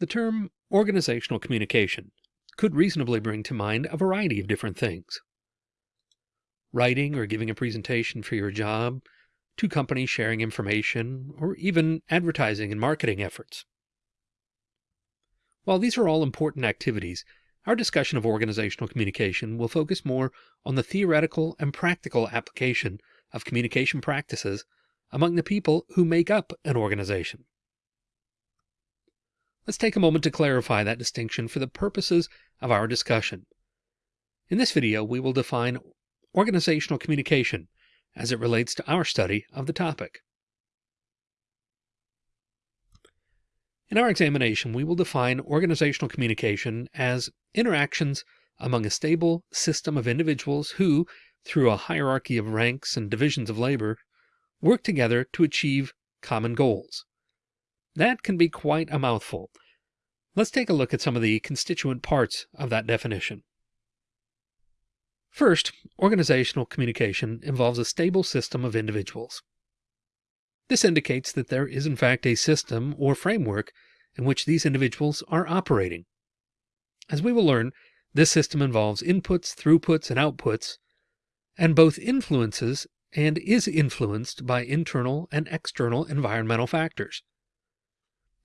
The term organizational communication could reasonably bring to mind a variety of different things. Writing or giving a presentation for your job, two companies sharing information, or even advertising and marketing efforts. While these are all important activities, our discussion of organizational communication will focus more on the theoretical and practical application of communication practices among the people who make up an organization. Let's take a moment to clarify that distinction for the purposes of our discussion. In this video, we will define organizational communication as it relates to our study of the topic. In our examination, we will define organizational communication as interactions among a stable system of individuals who, through a hierarchy of ranks and divisions of labor, work together to achieve common goals. That can be quite a mouthful. Let's take a look at some of the constituent parts of that definition. First, organizational communication involves a stable system of individuals. This indicates that there is in fact a system or framework in which these individuals are operating. As we will learn, this system involves inputs, throughputs, and outputs, and both influences and is influenced by internal and external environmental factors.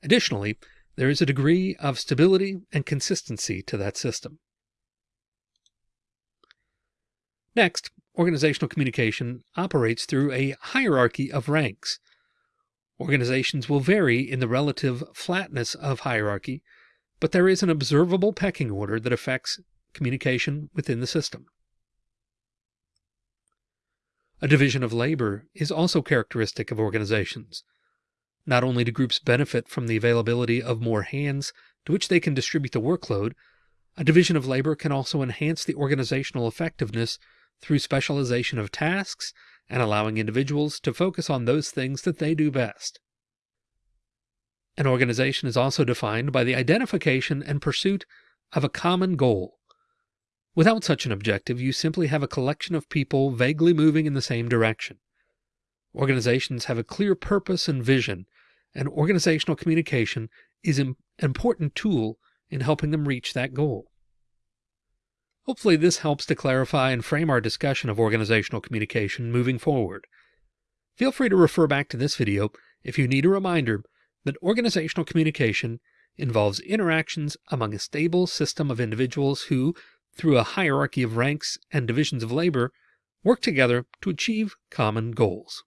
Additionally, there is a degree of stability and consistency to that system. Next, organizational communication operates through a hierarchy of ranks. Organizations will vary in the relative flatness of hierarchy, but there is an observable pecking order that affects communication within the system. A division of labor is also characteristic of organizations. Not only do groups benefit from the availability of more hands to which they can distribute the workload, a division of labor can also enhance the organizational effectiveness through specialization of tasks and allowing individuals to focus on those things that they do best. An organization is also defined by the identification and pursuit of a common goal. Without such an objective, you simply have a collection of people vaguely moving in the same direction. Organizations have a clear purpose and vision, and organizational communication is an important tool in helping them reach that goal. Hopefully this helps to clarify and frame our discussion of organizational communication moving forward. Feel free to refer back to this video if you need a reminder that organizational communication involves interactions among a stable system of individuals who, through a hierarchy of ranks and divisions of labor, work together to achieve common goals.